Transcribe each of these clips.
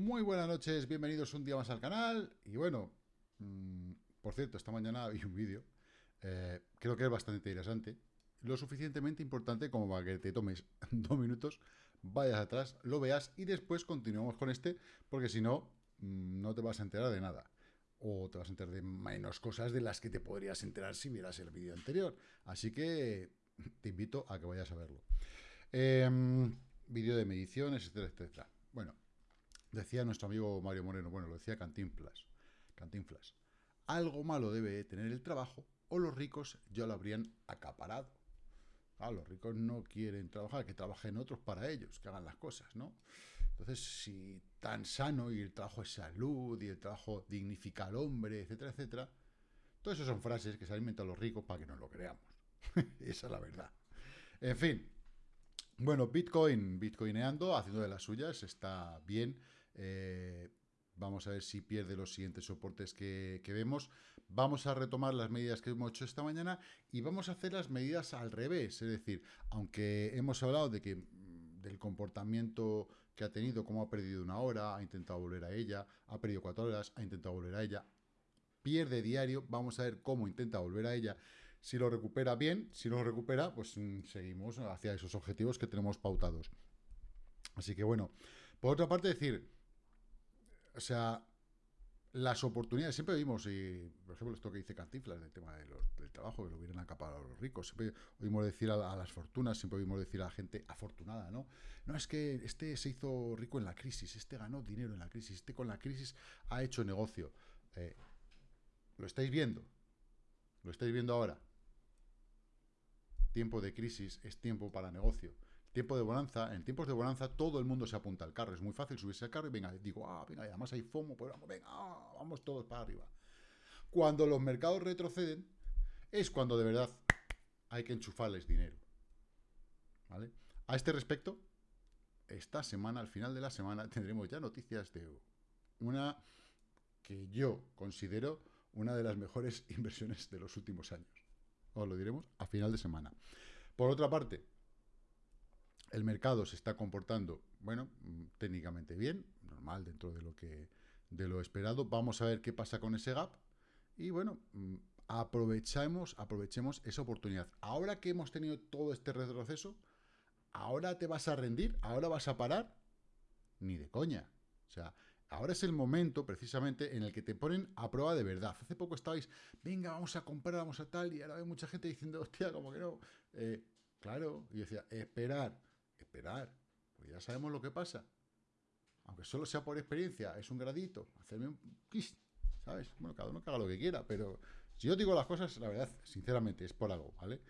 Muy buenas noches, bienvenidos un día más al canal. Y bueno, mmm, por cierto, esta mañana vi un vídeo, eh, creo que es bastante interesante, lo suficientemente importante como para que te tomes dos minutos, vayas atrás, lo veas y después continuamos con este, porque si no, mmm, no te vas a enterar de nada. O te vas a enterar de menos cosas de las que te podrías enterar si vieras el vídeo anterior. Así que te invito a que vayas a verlo. Eh, vídeo de mediciones, etcétera, etcétera. Bueno, Decía nuestro amigo Mario Moreno, bueno, lo decía Cantinflas, Cantinflas, algo malo debe tener el trabajo o los ricos ya lo habrían acaparado. Ah, los ricos no quieren trabajar, que trabajen otros para ellos, que hagan las cosas, ¿no? Entonces, si tan sano y el trabajo es salud y el trabajo dignifica al hombre, etcétera, etcétera, todas esas son frases que se han inventado los ricos para que no lo creamos. Esa es la verdad. En fin, bueno, Bitcoin, Bitcoineando, haciendo de las suyas, está bien. Eh, vamos a ver si pierde los siguientes soportes que, vemos. Vamos a retomar las medidas que hemos hecho esta mañana y vamos a hacer las medidas al revés. Es decir, aunque hemos hablado de que mm, del comportamiento que ha tenido, como ha perdido una hora, ha intentado volver a ella, ha perdido cuatro horas, ha intentado volver a ella, pierde diario, vamos a ver cómo intenta volver a ella. Si lo recupera bien, si no lo recupera, pues mm, seguimos hacia esos objetivos que tenemos pautados. Así que bueno, por otra parte decir, o sea, las oportunidades, siempre vimos, y por ejemplo, esto que dice Cantiflas del tema del trabajo, que lo hubieran acaparado los ricos, siempre oímos decir a, las fortunas, siempre oímos decir a la gente afortunada, ¿no? No, es que este se hizo rico en la crisis, este ganó dinero en la crisis, este con la crisis ha hecho negocio. Eh, ¿Lo estáis viendo? ¿Lo estáis viendo ahora? Tiempo de crisis es tiempo para negocio. Tiempo de bonanza, en tiempos de bonanza todo el mundo se apunta al carro. Es muy fácil subirse al carro y venga, digo, ah, venga, además hay FOMO, pues vamos, venga, ah, vamos todos para arriba. Cuando los mercados retroceden, es cuando de verdad hay que enchufarles dinero. ¿Vale? A este respecto, esta semana, al final de la semana, tendremos ya noticias de una que yo considero una de las mejores inversiones de los últimos años. Os lo diremos a final de semana. Por otra parte, el mercado se está comportando, bueno, mm, técnicamente bien, normal dentro de lo que de lo esperado. Vamos a ver qué pasa con ese gap y bueno, mm, aprovechemos, aprovechemos esa oportunidad. Ahora que hemos tenido todo este retroceso, ahora te vas a rendir, ahora vas a parar, ni de coña. O sea, ahora es el momento precisamente en el que te ponen a prueba de verdad. Hace poco estabais, venga, vamos a comprar, vamos a tal, y ahora hay mucha gente diciendo, hostia, como que no. Eh, claro, y decía, esperar esperar, porque ya sabemos lo que pasa. Aunque solo sea por experiencia, es un gradito, hacerme un ¿sabes? Bueno, cada uno que haga lo que quiera, pero si yo digo las cosas, la verdad, sinceramente, es por algo, ¿vale?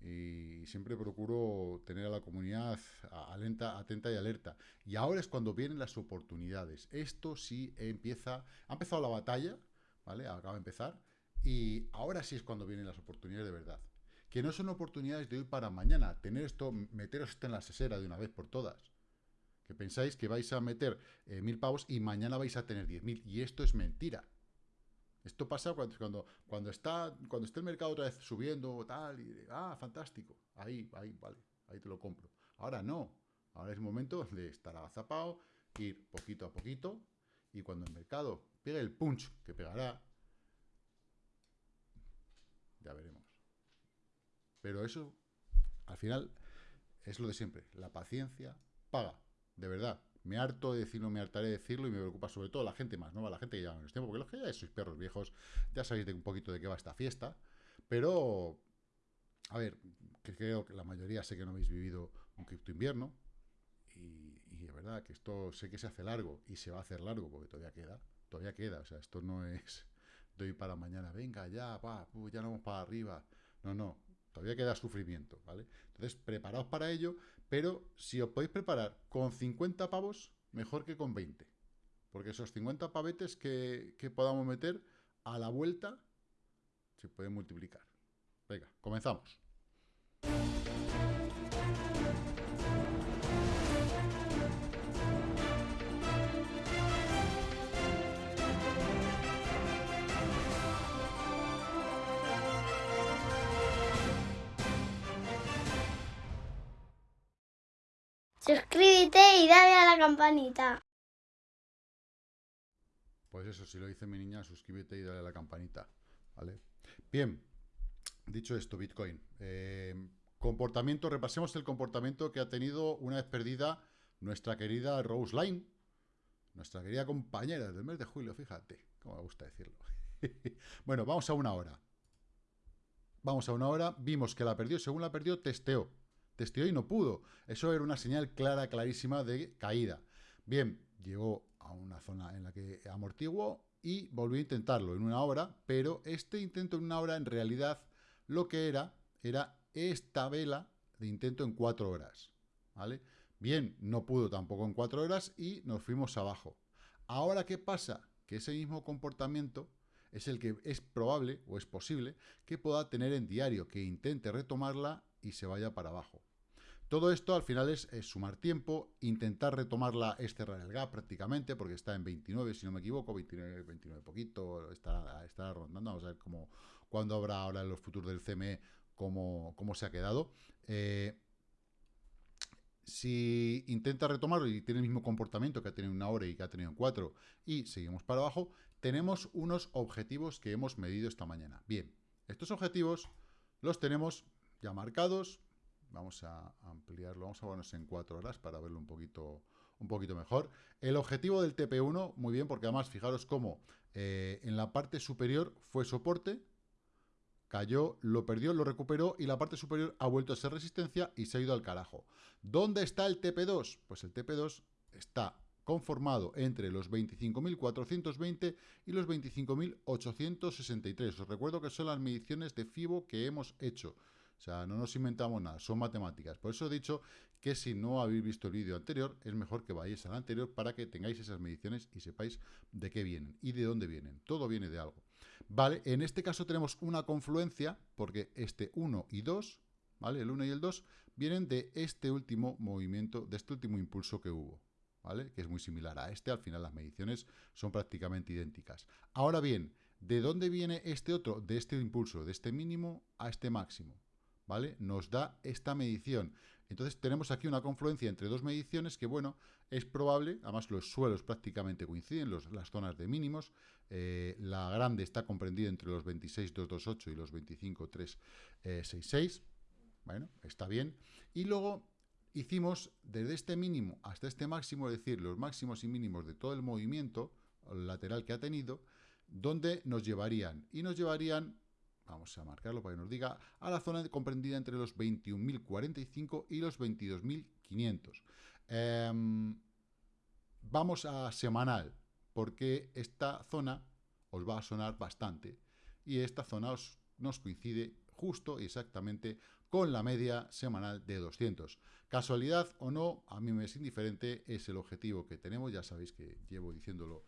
Y siempre procuro tener a la comunidad alenta, atenta y alerta. Y ahora es cuando vienen las oportunidades. Esto sí empieza, ha empezado la batalla, ¿vale? Acaba de empezar. Y ahora sí es cuando vienen las oportunidades de verdad que no son oportunidades de hoy para mañana. Tener esto, meteros esto en la sesera de una vez por todas. Que pensáis que vais a meter eh, mil pavos y mañana vais a tener diez mil. Y esto es mentira. Esto pasa cuando, cuando, está, cuando está el mercado otra vez subiendo, tal, y ah, fantástico. Ahí, ahí, vale, ahí te lo compro. Ahora no. Ahora es momento de estar agazapado, ir poquito a poquito, y cuando el mercado pegue el punch que pegará, ya veremos. Pero eso, al final, es lo de siempre. La paciencia paga, de verdad. Me harto de decirlo, me hartaré de decirlo y me preocupa sobre todo la gente más nueva, la gente que lleva menos tiempo, porque los que ya sois perros viejos, ya sabéis de un poquito de qué va esta fiesta, pero, a ver, que creo que la mayoría sé que no habéis vivido un cripto invierno, y, y de verdad que esto sé que se hace largo, y se va a hacer largo, porque todavía queda, todavía queda, o sea, esto no es doy para mañana, venga, ya, va, ya no vamos para arriba, no, no, Todavía queda sufrimiento, ¿vale? Entonces, preparaos para ello, pero si os podéis preparar con 50 pavos, mejor que con 20. Porque esos 50 pavetes que, que podamos meter a la vuelta se pueden multiplicar. Venga, comenzamos. Suscríbete y dale a la campanita. Pues eso, si lo dice mi niña, suscríbete y dale a la campanita, ¿vale? Bien, dicho esto, Bitcoin. Eh, comportamiento, repasemos el comportamiento que ha tenido una vez perdida nuestra querida Rose Line, nuestra querida compañera del mes de julio, fíjate, como me gusta decirlo. bueno, vamos a una hora. Vamos a una hora, vimos que la perdió, según la perdió, testeó. Testeó y no pudo. Eso era una señal clara, clarísima de caída. Bien, llegó a una zona en la que amortiguó y volvió a intentarlo en una hora, pero este intento en una hora en realidad lo que era, era esta vela de intento en cuatro horas, ¿vale? Bien, no pudo tampoco en cuatro horas y nos fuimos abajo. Ahora, ¿qué pasa? Que ese mismo comportamiento es el que es probable o es posible que pueda tener en diario, que intente retomarla y se vaya para abajo. Todo esto al final es, sumar tiempo, intentar retomarla, es cerrar el gap prácticamente, porque está en 29, si no me equivoco, 29, 29 poquito, está, rondando, vamos a ver cómo, cuándo habrá ahora en los futuros del CME cómo, cómo se ha quedado. Eh, si intenta retomarlo y tiene el mismo comportamiento que ha tenido en una hora y que ha tenido en cuatro, y seguimos para abajo, tenemos unos objetivos que hemos medido esta mañana. Bien, estos objetivos los tenemos ya marcados. Vamos a ampliarlo, vamos a ponernos en cuatro horas para verlo un poquito, un poquito mejor. El objetivo del TP1, muy bien, porque además fijaros cómo eh, en la parte superior fue soporte, cayó, lo perdió, lo recuperó y la parte superior ha vuelto a ser resistencia y se ha ido al carajo. ¿Dónde está el TP2? Pues el TP2 está conformado entre los 25.420 y los 25.863. Os recuerdo que son las mediciones de FIBO que hemos hecho. O sea, no nos inventamos nada, son matemáticas. Por eso he dicho que si no habéis visto el vídeo anterior, es mejor que vayáis al anterior para que tengáis esas mediciones y sepáis de qué vienen y de dónde vienen. Todo viene de algo. Vale, en este caso tenemos una confluencia, porque este 1 y 2, ¿vale? El 1 y el 2 vienen de este último movimiento, de este último impulso que hubo, ¿vale? Que es muy similar a este, al final las mediciones son prácticamente idénticas. Ahora bien, ¿de dónde viene este otro? De este impulso, de este mínimo a este máximo, ¿vale? Nos da esta medición. Entonces tenemos aquí una confluencia entre dos mediciones que, bueno, es probable, además los suelos prácticamente coinciden, las zonas de mínimos, eh, la grande está comprendida entre los 26.228 y los 25.366, bueno, está bien, y luego hicimos desde este mínimo hasta este máximo, es decir, los máximos y mínimos de todo el movimiento lateral que ha tenido, donde nos llevarían, y nos llevarían vamos a marcarlo para que nos diga, a la zona comprendida entre los 21.045 y los 22.500. Em, vamos a semanal, porque esta zona os va a sonar bastante, y esta zona os, nos coincide justo y exactamente con la media semanal de 200. Casualidad o no, a mí me es indiferente, es el objetivo que tenemos, ya sabéis que llevo diciéndolo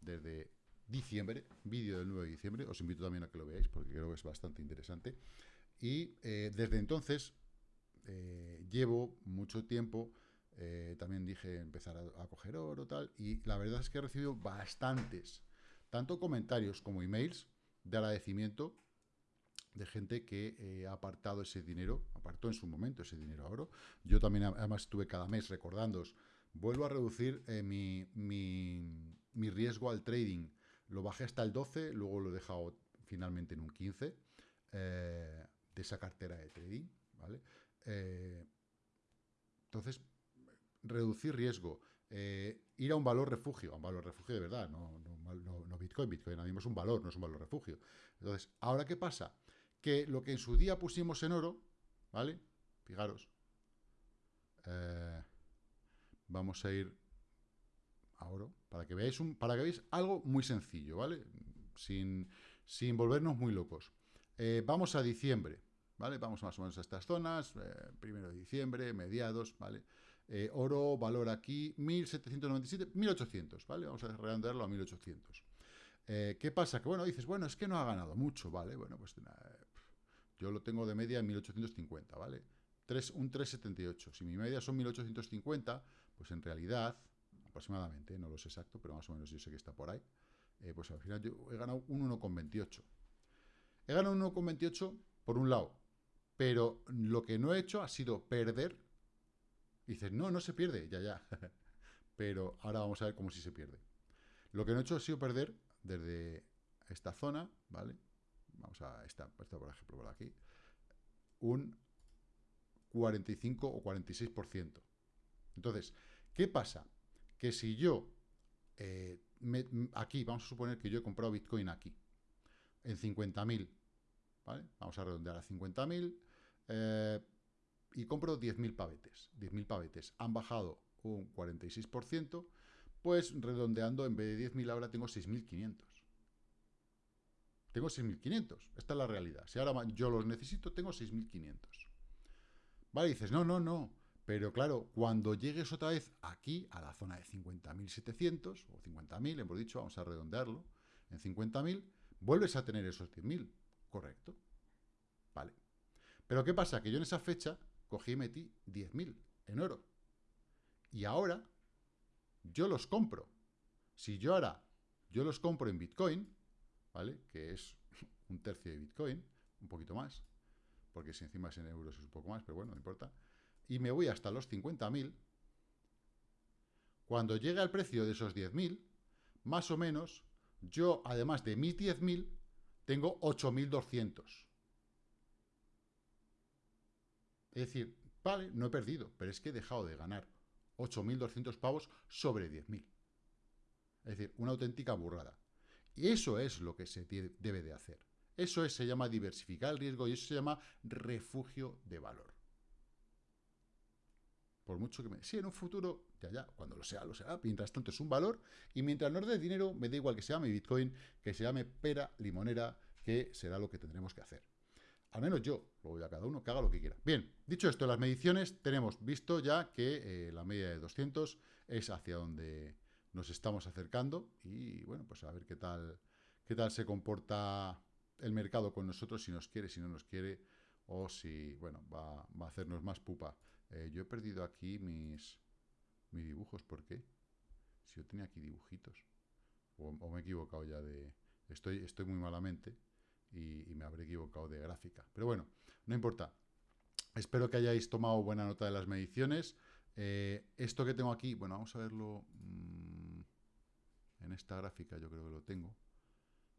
desde diciembre, vídeo del 9 de diciembre, os invito también a que lo veáis porque creo que es bastante interesante. Y eh, desde entonces eh, llevo mucho tiempo, eh, también dije empezar a, coger oro tal, y la verdad es que he recibido bastantes, tanto comentarios como emails de agradecimiento de gente que ha apartado ese dinero, apartó en su momento ese dinero a oro. Yo también además estuve cada mes recordándoos, vuelvo a reducir mi, mi riesgo al trading lo bajé hasta el 12, luego lo he dejado finalmente en un 15 eh, de esa cartera de trading, ¿vale? Eh, entonces, reducir riesgo, eh, ir a un valor refugio, a un valor refugio de verdad, no, no, Bitcoin, Bitcoin ahora es un valor, no es un valor refugio. Entonces, ¿ahora qué pasa? Que lo que en su día pusimos en oro, ¿vale? Fijaros, vamos a ir a oro, para que veáis, un, para que veáis algo muy sencillo, ¿vale? Sin, sin volvernos muy locos. Eh, vamos a diciembre, ¿vale? Vamos más o menos a estas zonas, eh, primero de diciembre, mediados, ¿vale? Eh, oro, valor aquí, 1797, 1800, ¿vale? Vamos a redondearlo a 1800. ¿Qué pasa? Que bueno, dices, bueno, es que no ha ganado mucho, ¿vale? Bueno, pues yo lo tengo de media en 1850, ¿vale? 3, un 378. Si mi media son 1850, pues en realidad aproximadamente, no lo sé exacto, pero más o menos yo sé que está por ahí, eh, pues al final yo he ganado un 1,28. He ganado un 1,28 por un lado, pero lo que no he hecho ha sido perder. dices, no, no se pierde, ya, ya. pero ahora vamos a ver cómo si se pierde. Lo que no he hecho ha sido perder desde esta zona, ¿vale? Vamos a esta por ejemplo, por aquí, un 45 o 46%. Entonces, ¿qué pasa? Que si yo, eh, aquí, vamos a suponer que yo he comprado Bitcoin aquí, en 50.000, ¿vale? Vamos a redondear a 50.000, eh, y compro 10.000 pavetes. 10.000 pavetes han bajado un 46%, pues redondeando, en vez de 10.000 ahora tengo 6.500. Tengo 6.500, esta es la realidad. Si ahora yo los necesito, tengo 6.500. Vale, dices, no, no, no. Pero claro, cuando llegues otra vez aquí, a la zona de 50.700, o 50.000, hemos dicho, vamos a redondearlo, en 50.000, vuelves a tener esos 10.000. Correcto. Vale. Pero ¿qué pasa? Que yo en esa fecha cogí y metí 10.000 en oro. Y ahora yo los compro. Si yo ahora yo los compro en Bitcoin, ¿vale? Que es un tercio de Bitcoin, un poquito más, porque si encima es en euros es un poco más, pero bueno, no importa. Y me voy hasta los 50.000. Cuando llega el precio de esos 10.000, más o menos, yo, además de mis 10.000, tengo 8.200. Es decir, vale, no he perdido, pero es que he dejado de ganar 8.200 pavos sobre 10.000. Es decir, una auténtica burrada. Y eso es lo que se debe de hacer. Eso es, se llama diversificar el riesgo y eso se llama refugio de valor. Por mucho que me... Sí, en un futuro, ya, ya, cuando lo sea, lo sea. Mientras tanto es un valor y mientras no dé dinero, me da igual que se llame Bitcoin, que se llame pera limonera, que será lo que tendremos que hacer. Al menos yo, lo voy a cada uno que haga lo que quiera. Bien, dicho esto, las mediciones tenemos visto ya que eh, la media de 200 es hacia donde nos estamos acercando y bueno, pues a ver qué tal, qué tal se comporta el mercado con nosotros, si nos quiere, si no nos quiere, o si, bueno, va, a hacernos más pupa. Eh, yo he perdido aquí mis, mis dibujos, ¿por qué? Si yo tenía aquí dibujitos. O, me he equivocado ya de... Estoy, estoy muy malamente y, me habré equivocado de gráfica. Pero bueno, no importa. Espero que hayáis tomado buena nota de las mediciones. Eh, esto que tengo aquí, bueno, vamos a verlo mm, en esta gráfica, yo creo que lo tengo,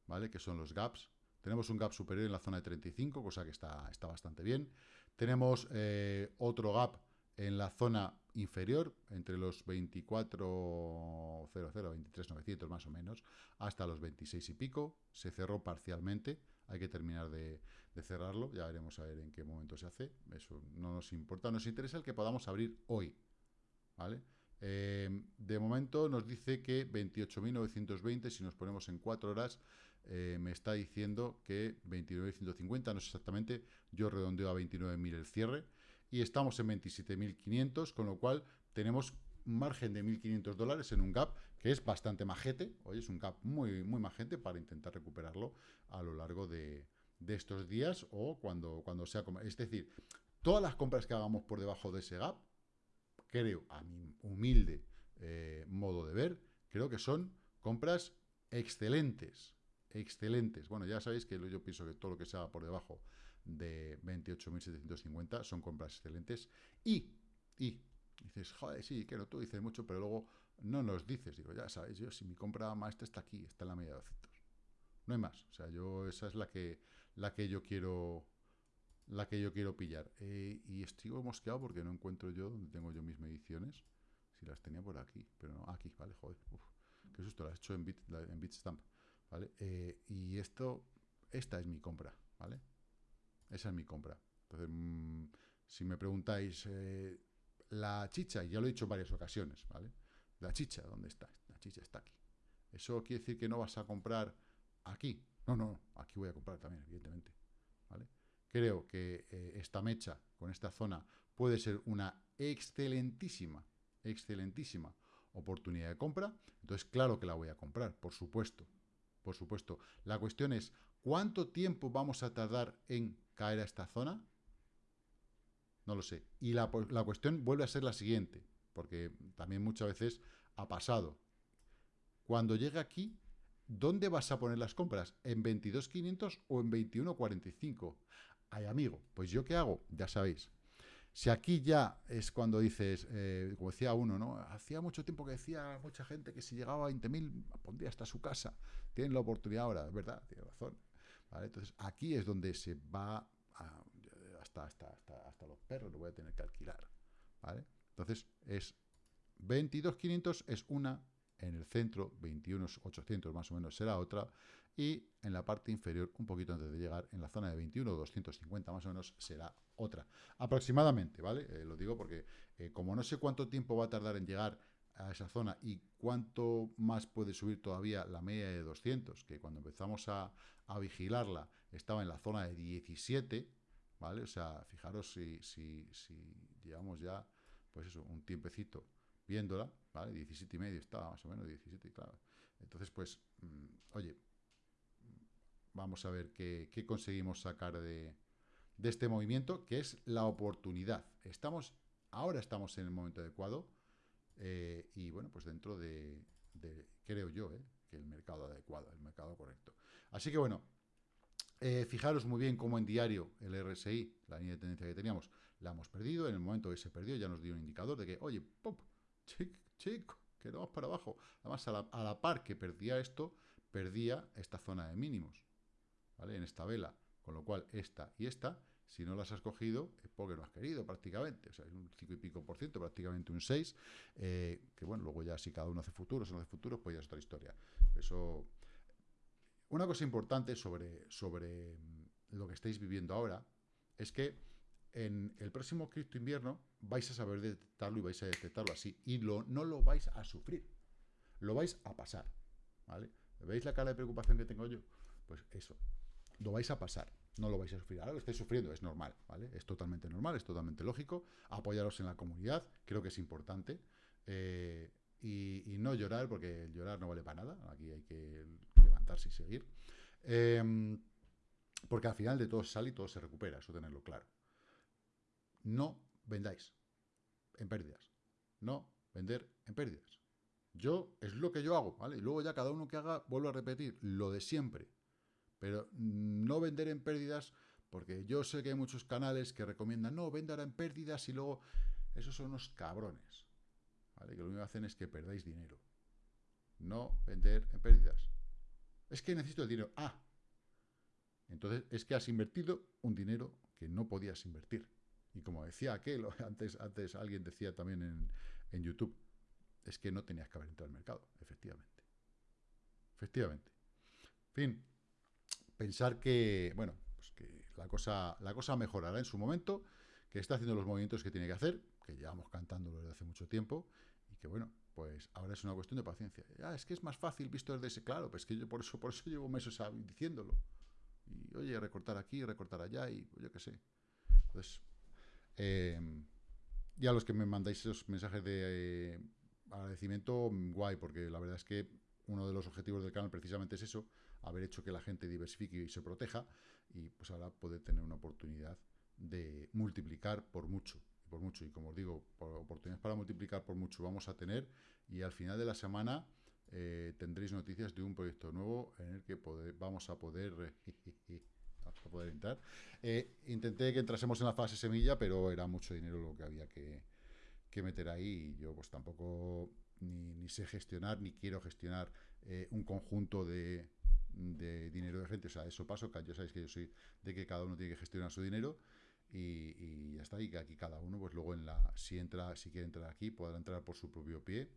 ¿vale? Que son los gaps. Tenemos un gap superior en la zona de 35, cosa que está, está bastante bien. Tenemos eh, otro gap en la zona inferior, entre los 24.00, 23.900 más o menos, hasta los 26 y pico. Se cerró parcialmente, hay que terminar de, cerrarlo, ya veremos a ver en qué momento se hace, eso no nos importa, nos interesa el que podamos abrir hoy, ¿vale? Eh, de momento nos dice que 28.920, si nos ponemos en 4 horas, eh, me está diciendo que 29.150, no sé exactamente, yo redondeo a 29.000 el cierre, y estamos en 27.500, con lo cual tenemos un margen de 1.500 dólares en un gap que es bastante majete, hoy es un gap muy, muy majete para intentar recuperarlo a lo largo de, estos días o cuando, cuando sea... Es decir, todas las compras que hagamos por debajo de ese gap, creo, a mi humilde eh, modo de ver, creo que son compras excelentes, excelentes. Bueno, ya sabéis que yo pienso que todo lo que se haga por debajo de 28.750 son compras excelentes y, y dices, joder, sí, quiero tú dices mucho, pero luego no nos dices, digo, ya sabéis, yo si mi compra maestra está aquí, está en la media de 200. No hay más, o sea, yo esa es la que la que yo quiero la que yo quiero pillar. Eh, y estoy mosqueado porque no encuentro yo donde tengo yo mis mediciones. Si las tenía por aquí, pero no, aquí, vale, joder, uf, qué susto, las he hecho en, Bit, en Bitstamp, ¿vale? Eh, y esto, esta es mi compra, ¿vale? Esa es mi compra. Entonces, mm, si me preguntáis, eh, la chicha, ya lo he dicho en varias ocasiones, ¿vale? La chicha, ¿dónde está? La chicha está aquí. ¿Eso quiere decir que no vas a comprar aquí? No, no, aquí voy a comprar también, evidentemente. ¿vale? Creo que eh, esta mecha con esta zona puede ser una excelentísima, excelentísima oportunidad de compra. Entonces, claro que la voy a comprar, por supuesto. Por supuesto. La cuestión es, ¿cuánto tiempo vamos a tardar en caer a esta zona? No lo sé. Y la, la cuestión vuelve a ser la siguiente, porque también muchas veces ha pasado. Cuando llegue aquí, ¿dónde vas a poner las compras? ¿En 22.500 o en 21.45? Ay, amigo, pues yo qué hago, ya sabéis. Si aquí ya es cuando dices, eh, como decía uno, ¿no? Hacía mucho tiempo que decía mucha gente que si llegaba a 20.000 pondría hasta su casa. Tienen la oportunidad ahora, es verdad, tiene razón. Entonces, aquí es donde se va hasta, hasta, hasta, los perros, lo voy a tener que alquilar. ¿vale? Entonces, es 22.500 es una, en el centro 21.800 más o menos será otra, y en la parte inferior, un poquito antes de llegar, en la zona de 21.250 más o menos será otra. Aproximadamente, ¿vale? Eh, lo digo porque eh, como no sé cuánto tiempo va a tardar en llegar a esa zona y cuánto más puede subir todavía la media de 200, que cuando empezamos a, vigilarla estaba en la zona de 17, ¿vale? O sea, fijaros si, si, si llevamos ya, pues eso, un tiempecito viéndola, ¿vale? 17 y medio estaba más o menos, 17, claro. Entonces, pues, mm, oye, vamos a ver qué, conseguimos sacar de, este movimiento, que es la oportunidad. Estamos, ahora estamos en el momento adecuado, eh, y bueno, pues dentro de, creo yo, eh, que el mercado adecuado, el mercado correcto. Así que bueno, eh, fijaros muy bien cómo en diario el RSI, la línea de tendencia que teníamos, la hemos perdido. En el momento que se perdió ya nos dio un indicador de que, oye, pop, chico, chico, que vamos para abajo. Además, a la, par que perdía esto, perdía esta zona de mínimos, ¿vale? En esta vela. Con lo cual, esta y esta si no las has cogido, es porque no has querido prácticamente. O sea, es un 5 y pico por ciento, prácticamente un 6. Eh, que bueno, luego ya si cada uno hace futuros o no hace futuros, pues ya es otra historia. Eso. Una cosa importante sobre, sobre mm, lo que estáis viviendo ahora es que en el próximo cripto invierno vais a saber detectarlo y vais a detectarlo así. Y lo, no lo vais a sufrir. Lo vais a pasar. ¿Vale? ¿Veis la cara de preocupación que tengo yo? Pues eso. Lo vais a pasar no lo vais a sufrir. Ahora lo estáis sufriendo, es normal, ¿vale? Es totalmente normal, es totalmente lógico. Apoyaros en la comunidad, creo que es importante. Eh, y, no llorar, porque llorar no vale para nada. Aquí hay que levantarse y seguir. Em, porque al final de todo sale y todo se recupera, eso tenerlo claro. No vendáis en pérdidas. No vender en pérdidas. Yo, es lo que yo hago, ¿vale? Y luego ya cada uno que haga, vuelvo a repetir, lo de siempre. Pero no vender en pérdidas, porque yo sé que hay muchos canales que recomiendan, no, vender en pérdidas y luego... Esos son unos cabrones, ¿vale? Que lo único que hacen es que perdáis dinero. No vender en pérdidas. Es que necesito el dinero. Ah, entonces es que has invertido un dinero que no podías invertir. Y como decía aquel, antes, antes alguien decía también en, en YouTube, es que no tenías que haber entrado al mercado, efectivamente. Efectivamente. Fin, pensar que, bueno, pues que la cosa, la cosa mejorará en su momento, que está haciendo los movimientos que tiene que hacer, que llevamos cantándolo desde hace mucho tiempo, y que bueno, pues ahora es una cuestión de paciencia. Ah, es que es más fácil visto desde ese, claro, pues que yo por eso, por eso llevo meses diciéndolo. Y oye, recortar aquí, recortar allá, y yo qué sé. Entonces, eh, y a los que me mandáis esos mensajes de eh, agradecimiento, guay, porque la verdad es que uno de los objetivos del canal precisamente es eso, haber hecho que la gente diversifique y se proteja, y pues ahora poder tener una oportunidad de multiplicar por mucho, por mucho, y como os digo, oportunidades para multiplicar por mucho vamos a tener, y al final de la semana eh, tendréis noticias de un proyecto nuevo en el que vamos a poder... a poder entrar. Eh, intenté que entrásemos en la fase semilla, pero era mucho dinero lo que había que meter ahí, y yo pues tampoco ni, sé gestionar, ni quiero gestionar eh, un conjunto de, de dinero de gente, o sea, eso paso, ya sabéis que yo soy de que cada uno tiene que gestionar su dinero y, ya está, y que aquí cada uno, pues luego en la, si entra, si quiere entrar aquí, podrá entrar por su propio pie.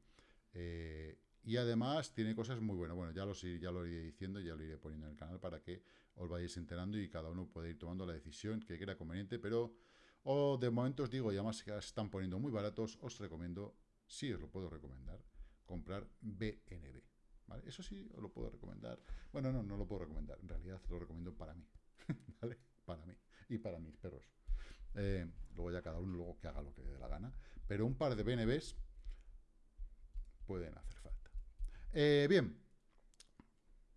Eh, y además tiene cosas muy buenas, bueno, ya lo, ya lo iré diciendo, ya lo iré poniendo en el canal para que os vayáis enterando y cada uno pueda ir tomando la decisión que crea conveniente, pero o de momento os digo, y además que están poniendo muy baratos, os recomiendo, sí os lo puedo recomendar, comprar BNB. Eso sí, os lo puedo recomendar. Bueno, no, no lo puedo recomendar. En realidad lo recomiendo para mí. ¿Vale? Para mí. Y para mis perros. Eh, luego ya cada uno luego que haga lo que le dé la gana. Pero un par de BNBs pueden hacer falta. Eh, bien.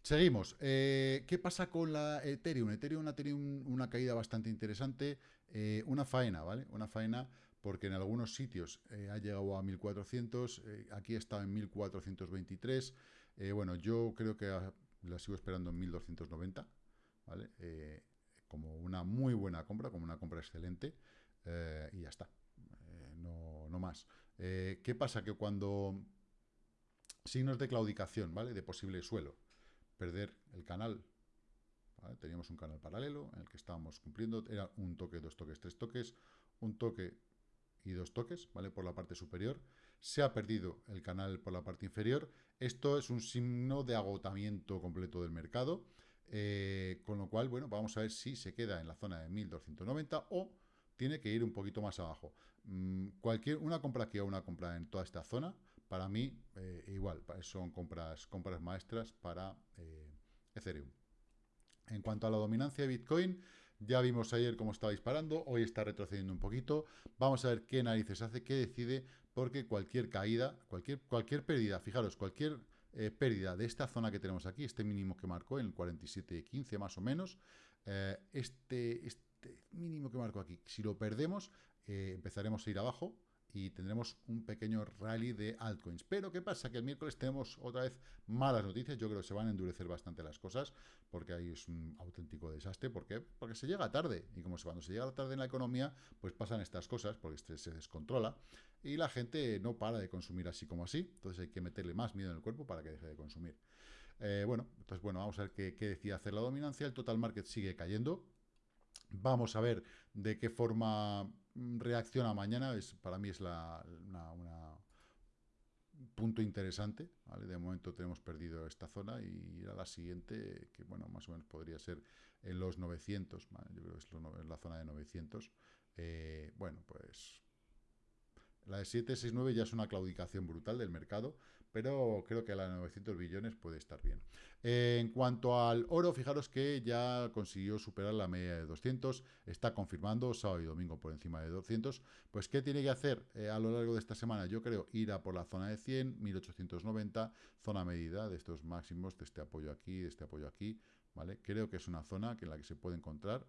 Seguimos. Eh, ¿Qué pasa con la Ethereum? Ethereum ha tenido una caída bastante interesante. una faena, ¿vale? Una faena porque en algunos sitios ha llegado a 1400, aquí está en 1423, eh, bueno, yo creo que la sigo esperando en 1290, ¿vale? Eh, como una muy buena compra, como una compra excelente. eh, y ya está. Eh, no, no, más. Eh, ¿Qué pasa? Que cuando signos de claudicación, ¿vale? De posible suelo, perder el canal, teníamos un canal paralelo en el que estábamos cumpliendo, era un toque, dos toques, tres toques, un toque y dos toques, ¿vale? Por la parte superior. Se ha perdido el canal por la parte inferior. Esto es un signo de agotamiento completo del mercado. Eh, con lo cual, bueno, vamos a ver si se queda en la zona de 1290 o tiene que ir un poquito más abajo. Mm, cualquier, una compra aquí o una compra en toda esta zona, para mí, eh, igual, son compras, compras maestras para eh, Ethereum. En cuanto a la dominancia de Bitcoin, ya vimos ayer cómo estaba disparando, hoy está retrocediendo un poquito. Vamos a ver qué narices hace, qué decide, porque cualquier caída, cualquier, cualquier pérdida, fijaros, cualquier eh, pérdida de esta zona que tenemos aquí, este mínimo que marcó en el 47.15 más o menos, eh, este, este mínimo que marcó aquí, si lo perdemos, eh, empezaremos a ir abajo, y tendremos un pequeño rally de altcoins. Pero, ¿qué pasa? Que el miércoles tenemos otra vez malas noticias. Yo creo que se van a endurecer bastante las cosas, porque ahí es un auténtico desastre. ¿Por qué? Porque se llega tarde. Y como cuando se llega tarde en la economía, pues pasan estas cosas, porque este se descontrola. Y la gente no para de consumir así como así. Entonces hay que meterle más miedo en el cuerpo para que deje de consumir. Eh, bueno, entonces bueno, vamos a ver qué, qué decide hacer la dominancia. El total market sigue cayendo. Vamos a ver de qué forma mm, reacciona mañana. Es, para mí es la, una, punto interesante. De momento tenemos perdido esta zona y a la siguiente, que bueno, más o menos podría ser en los 900. Yo creo que es la zona de 900. Eh, bueno, pues la de 769 ya es una claudicación brutal del mercado, pero creo que la de 900 billones puede estar bien. Eh, en cuanto al oro, fijaros que ya consiguió superar la media de 200, está confirmando sábado y domingo por encima de 200. Pues, ¿qué tiene que hacer eh, a lo largo de esta semana? Yo creo ir a por la zona de 100, 1890, zona medida de estos máximos, de este apoyo aquí, de este apoyo aquí, ¿vale? Creo que es una zona en la que se puede encontrar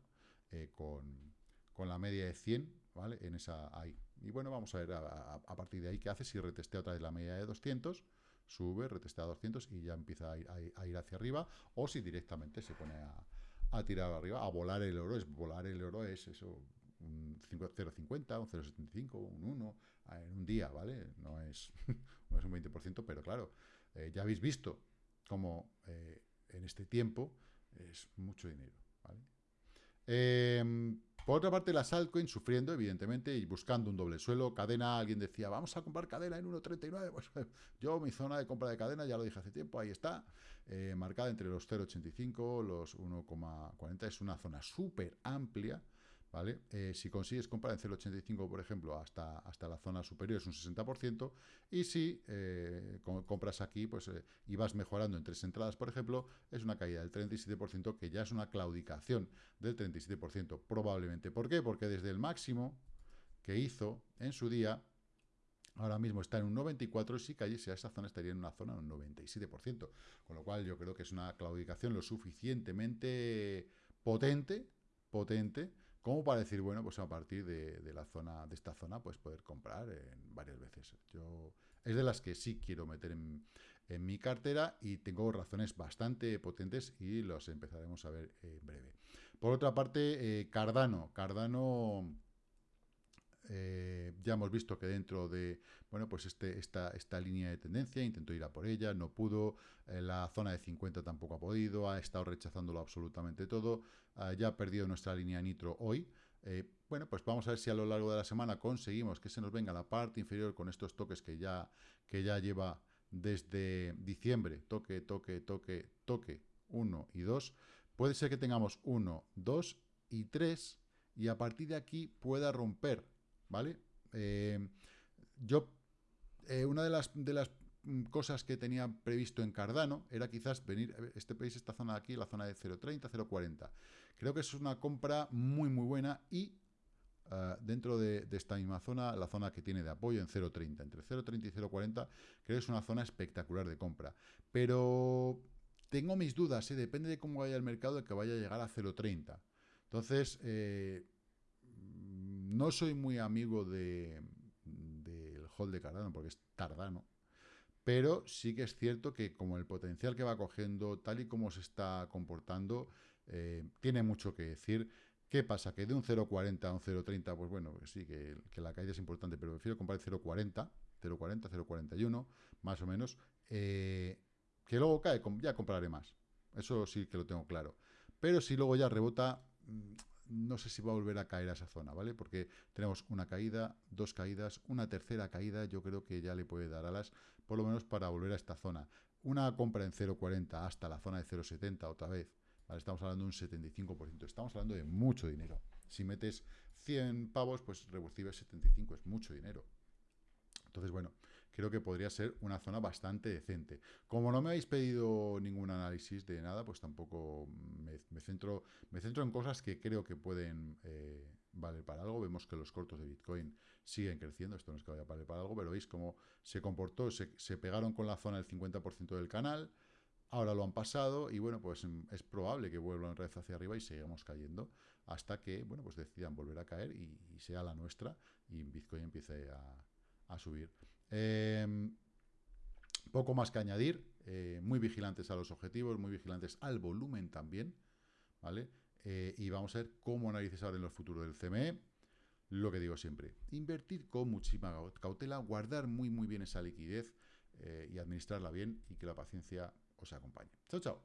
eh, con, con la media de 100, ¿vale? En esa ahí. Y bueno, vamos a ver a, partir de ahí qué hace si retestea otra vez la media de 200, sube, retestea a 200 y ya empieza a ir, hacia arriba, o si directamente se pone a, tirar arriba, a volar el oro, es volar el oro es eso, un 0,50, un 0,75, un 1 en un día, ¿vale? No es, no es un 20%, pero claro, eh, ya habéis visto cómo eh, en este tiempo es mucho dinero, ¿vale? Eh, por otra parte, las altcoins sufriendo, evidentemente, y buscando un doble suelo. Cadena, alguien decía, vamos a comprar cadena en 1.39. Pues yo, mi zona de compra de cadena, ya lo dije hace tiempo, ahí está, eh, marcada entre los 0.85, los 1.40. Es una zona súper amplia, ¿vale? Eh, si consigues comprar en 0,85, por ejemplo, hasta, hasta la zona superior es un 60%, y si eh, compras aquí pues, eh, y vas mejorando en tres entradas, por ejemplo, es una caída del 37%, que ya es una claudicación del 37%, probablemente. ¿Por qué? Porque desde el máximo que hizo en su día, ahora mismo está en un 94, y si cayese a esa zona estaría en una zona de un 97%, con lo cual yo creo que es una claudicación lo suficientemente potente, potente, como para decir, bueno, pues a partir de, la zona, de esta zona, pues poder comprar en varias veces. Yo es de las que sí quiero meter en, mi cartera y tengo razones bastante potentes y los empezaremos a ver en breve. Por otra parte, eh, Cardano. Cardano eh, ya hemos visto que dentro de, bueno, pues este, esta, esta línea de tendencia, intentó ir a por ella, no pudo, eh, la zona de 50 tampoco ha podido, ha estado rechazándolo absolutamente todo, ya ha perdido nuestra línea nitro hoy, eh, bueno, pues vamos a ver si a lo largo de la semana conseguimos que se nos venga la parte inferior con estos toques que ya, que ya lleva desde diciembre, toque, toque, toque, toque, 1 y 2, puede ser que tengamos 1, 2 y 3, y a partir de aquí pueda romper ¿vale? Eh, yo, eh, una de las, de las mm, cosas que tenía previsto en Cardano era quizás venir, eh, este país, esta zona de aquí, la zona de 0.30, 0.40. Creo que es una compra muy, muy buena y dentro de, esta misma zona, la zona que tiene de apoyo en 0.30, entre 0.30 y 0.40, creo que es una zona espectacular de compra. Pero tengo mis dudas, depende de cómo vaya el mercado, de que vaya a llegar a 0.30. Entonces, no soy muy amigo del de, hold de Cardano, porque es tardano, pero sí que es cierto que como el potencial que va cogiendo, tal y como se está comportando, eh, tiene mucho que decir ¿Qué pasa? Que de un 0,40 a un 0,30, pues bueno, sí, que, la caída es importante, pero prefiero comprar el 0,40, 0,40, 0,41, más o menos, eh, que luego cae, ya compraré más. Eso sí que lo tengo claro. Pero si luego ya rebota, mm, no sé si va a volver a caer a esa zona, ¿vale? Porque tenemos una caída, dos caídas, una tercera caída, yo creo que ya le puede dar alas, por lo menos para volver a esta zona. Una compra en 0,40 hasta la zona de 0,70 otra vez, ¿vale? Estamos hablando de un 75%, estamos hablando de mucho dinero. Si metes 100 pavos, pues recibes 75, es mucho dinero. Entonces, bueno, creo que podría ser una zona bastante decente. Como no me habéis pedido ningún análisis de nada, pues tampoco me, centro, me centro en cosas que creo que pueden eh, valer para algo. Vemos que los cortos de Bitcoin siguen creciendo, esto no es que vaya a valer para algo, pero veis cómo se comportó, se, pegaron con la zona del 50% del canal, ahora lo han pasado y bueno, pues es probable que vuelvan otra vez hacia arriba y sigamos cayendo hasta que, bueno, pues decidan volver a caer y, sea la nuestra y Bitcoin empiece a subir. Em, poco más que añadir, eh, muy vigilantes a los objetivos, muy vigilantes al volumen también, ¿vale? Eh, y vamos a ver cómo analizar en los futuros del CME. Lo que digo siempre, invertir con muchísima cautela, guardar muy muy bien esa liquidez eh, y administrarla bien y que la paciencia os acompañe. Chao, chao.